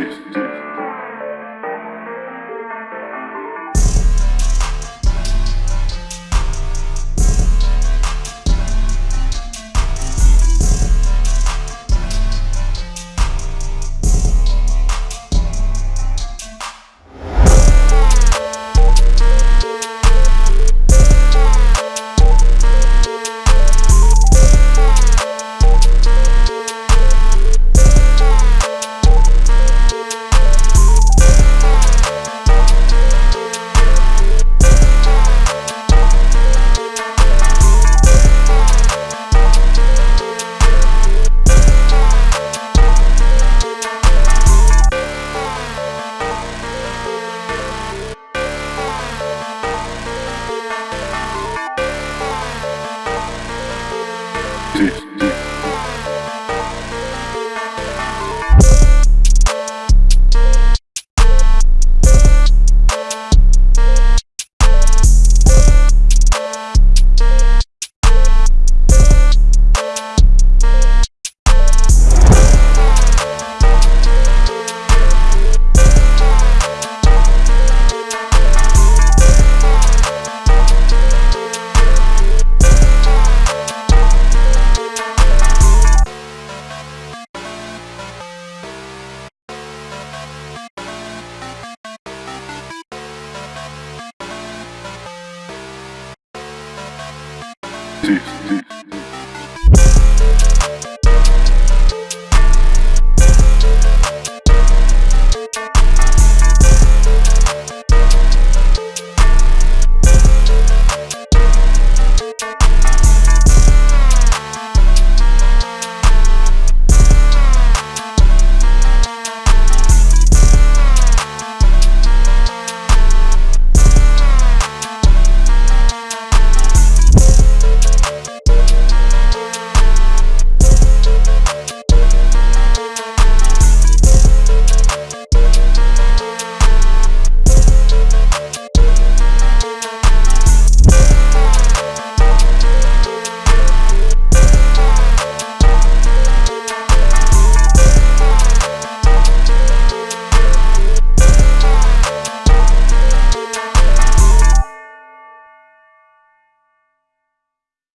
this. This. T.